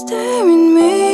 staring me